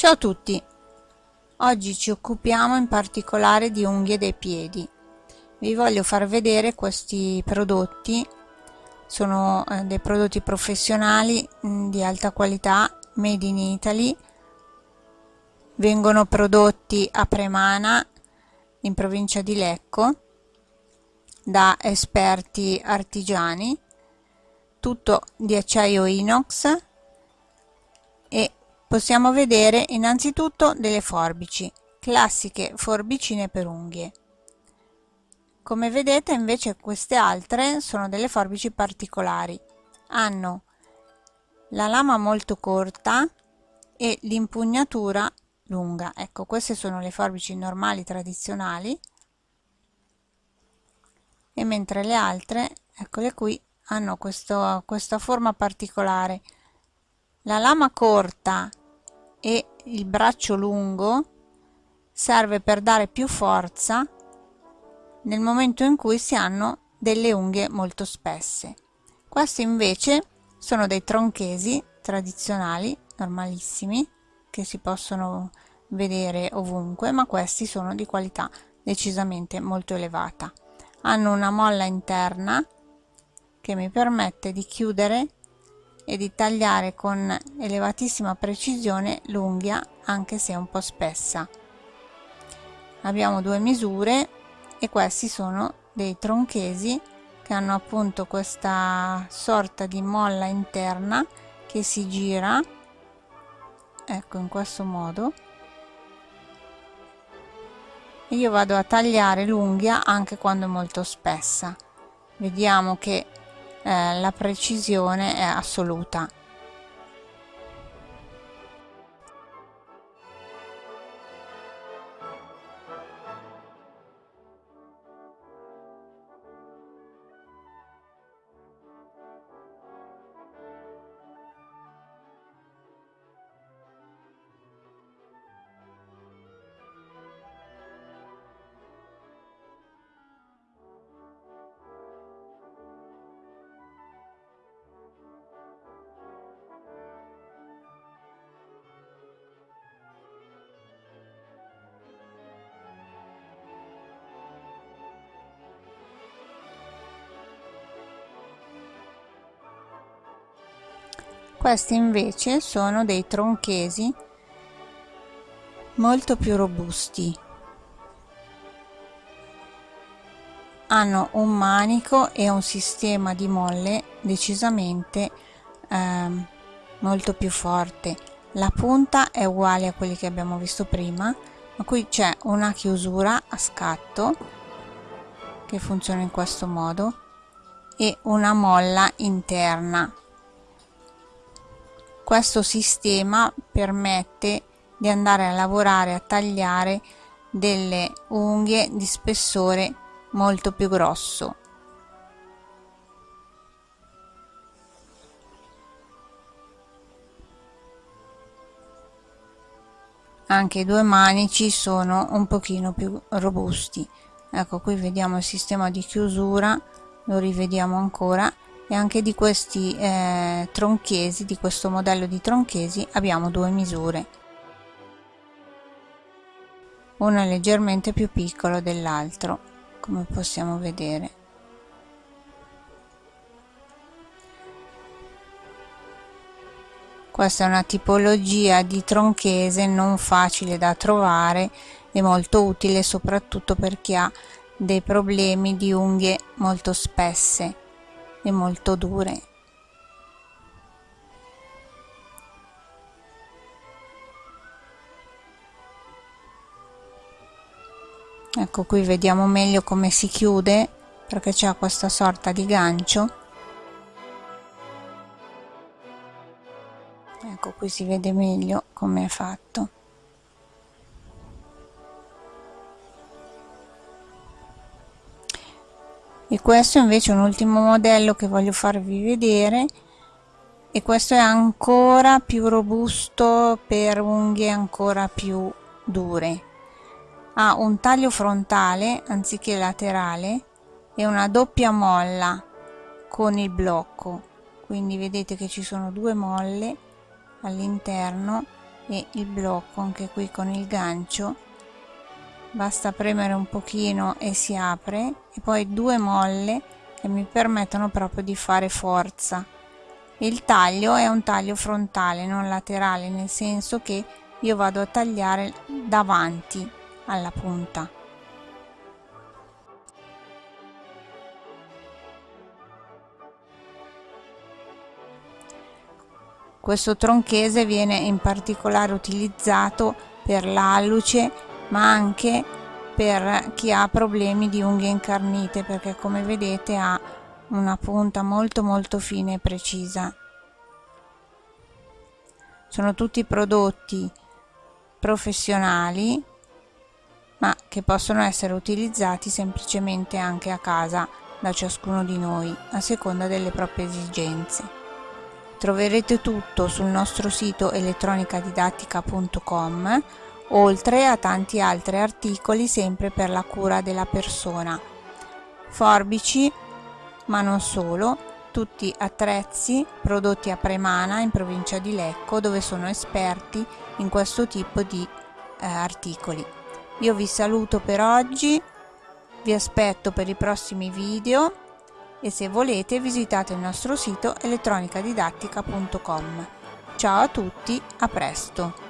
Ciao a tutti! Oggi ci occupiamo in particolare di unghie dei piedi. Vi voglio far vedere questi prodotti. Sono eh, dei prodotti professionali mm, di alta qualità, made in Italy. Vengono prodotti a Premana, in provincia di Lecco, da esperti artigiani. Tutto di acciaio inox possiamo vedere innanzitutto delle forbici classiche forbicine per unghie. Come vedete invece queste altre sono delle forbici particolari. Hanno la lama molto corta e l'impugnatura lunga. Ecco queste sono le forbici normali tradizionali. E mentre le altre eccole qui hanno questo, questa forma particolare. La lama corta e il braccio lungo serve per dare più forza nel momento in cui si hanno delle unghie molto spesse. Questi invece sono dei tronchesi tradizionali, normalissimi, che si possono vedere ovunque, ma questi sono di qualità decisamente molto elevata. Hanno una molla interna che mi permette di chiudere e di tagliare con elevatissima precisione l'unghia anche se un po' spessa. Abbiamo due misure e questi sono dei tronchesi che hanno appunto questa sorta di molla interna che si gira ecco in questo modo io vado a tagliare l'unghia anche quando è molto spessa vediamo che eh, la precisione è assoluta questi invece sono dei tronchesi molto più robusti. Hanno un manico e un sistema di molle decisamente ehm, molto più forte. La punta è uguale a quelli che abbiamo visto prima ma qui c'è una chiusura a scatto che funziona in questo modo e una molla interna questo sistema permette di andare a lavorare a tagliare delle unghie di spessore molto più grosso. Anche i due manici sono un pochino più robusti. Ecco qui vediamo il sistema di chiusura lo rivediamo ancora e anche di questi eh, tronchesi di questo modello di tronchesi abbiamo due misure. Uno è leggermente più piccolo dell'altro come possiamo vedere. Questa è una tipologia di tronchese non facile da trovare e molto utile soprattutto per chi ha dei problemi di unghie molto spesse e molto dure. Ecco qui vediamo meglio come si chiude perché c'è questa sorta di gancio. Ecco qui si vede meglio come è fatto. E questo invece è un ultimo modello che voglio farvi vedere. E questo è ancora più robusto per unghie ancora più dure. Ha un taglio frontale anziché laterale e una doppia molla con il blocco. Quindi vedete che ci sono due molle all'interno e il blocco anche qui con il gancio basta premere un pochino e si apre e poi due molle che mi permettono proprio di fare forza. Il taglio è un taglio frontale non laterale nel senso che io vado a tagliare davanti alla punta. Questo tronchese viene in particolare utilizzato per l'alluce ma anche per chi ha problemi di unghie incarnite perché come vedete ha una punta molto molto fine e precisa. Sono tutti prodotti professionali ma che possono essere utilizzati semplicemente anche a casa da ciascuno di noi a seconda delle proprie esigenze. Troverete tutto sul nostro sito elettronicadidattica.com oltre a tanti altri articoli sempre per la cura della persona. Forbici ma non solo tutti attrezzi prodotti a Premana in provincia di Lecco dove sono esperti in questo tipo di eh, articoli. Io vi saluto per oggi vi aspetto per i prossimi video e se volete visitate il nostro sito elettronicadidattica.com ciao a tutti a presto